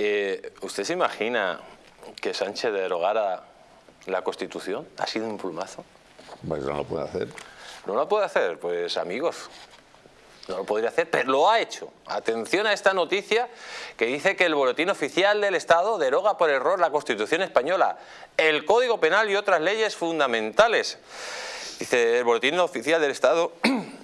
Eh, ¿Usted se imagina que Sánchez derogara la Constitución? ¿Ha sido un plumazo? Pues no lo puede hacer. ¿No lo puede hacer? Pues amigos, no lo podría hacer, pero lo ha hecho. Atención a esta noticia que dice que el Boletín Oficial del Estado deroga por error la Constitución Española, el Código Penal y otras leyes fundamentales. Dice el Boletín Oficial del Estado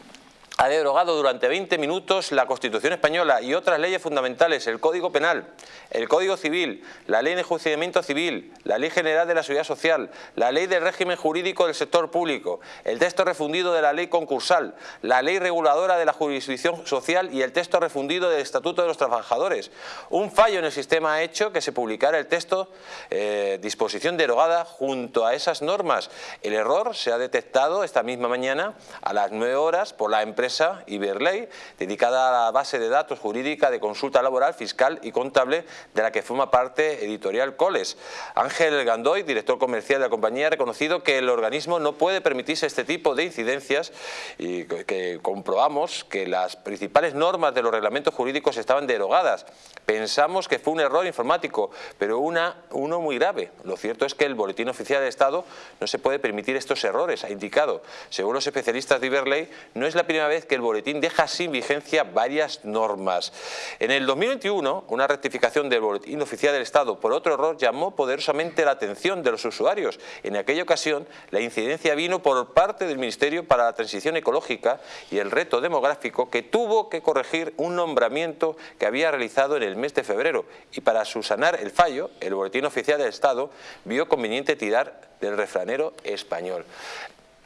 ha derogado durante 20 minutos la Constitución Española y otras leyes fundamentales, el Código Penal, el Código Civil, la Ley de Enjuiciamiento Civil, la Ley General de la Seguridad Social, la Ley del Régimen Jurídico del Sector Público, el texto refundido de la Ley Concursal, la Ley Reguladora de la Jurisdicción Social y el texto refundido del Estatuto de los Trabajadores. Un fallo en el sistema ha hecho que se publicara el texto eh, disposición derogada junto a esas normas. El error se ha detectado esta misma mañana a las 9 horas por la empresa Iberley, dedicada a la base de datos jurídica de consulta laboral, fiscal y contable de la que forma parte Editorial Coles. Ángel Gandoy, director comercial de la compañía, ha reconocido que el organismo no puede permitirse este tipo de incidencias y que comprobamos que las principales normas de los reglamentos jurídicos estaban derogadas. Pensamos que fue un error informático, pero una, uno muy grave. Lo cierto es que el Boletín Oficial de Estado no se puede permitir estos errores, ha indicado. Según los especialistas de Iberley, no es la primera vez que el boletín deja sin vigencia varias normas. En el 2021, una rectificación del boletín oficial del Estado por otro error llamó poderosamente la atención de los usuarios. En aquella ocasión, la incidencia vino por parte del Ministerio para la Transición Ecológica y el Reto Demográfico que tuvo que corregir un nombramiento que había realizado en el mes de febrero y para subsanar el fallo, el Boletín Oficial del Estado vio conveniente tirar del refranero español.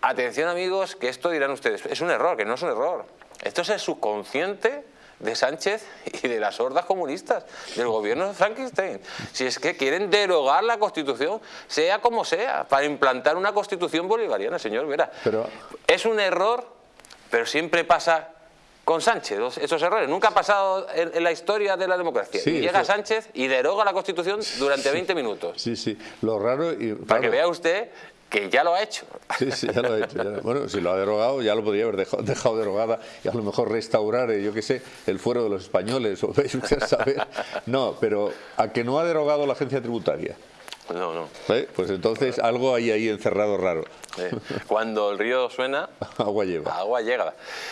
Atención amigos, que esto dirán ustedes, es un error, que no es un error. Esto es el subconsciente de Sánchez y de las hordas comunistas, del gobierno de Frankenstein. Si es que quieren derogar la Constitución, sea como sea, para implantar una Constitución bolivariana, señor Vera. Pero... Es un error, pero siempre pasa con Sánchez, esos errores. Nunca ha pasado en, la historia de la democracia. y llega Sánchez y deroga la Constitución durante 20 minutos. Sí, sí. Lo raro... Y, Para que vea usted que ya lo ha hecho. Sí, sí, ya lo ha hecho. Bueno, si lo ha derogado, ya lo podría haber dejado, derogada y a lo mejor restaurar, eh, yo qué sé, el fuero de los españoles, o saber. No, pero a que no ha derogado la agencia tributaria. No, no. ¿Eh? Pues entonces algo hay ahí encerrado raro. Cuando el río suena... agua lleva. Agua llega.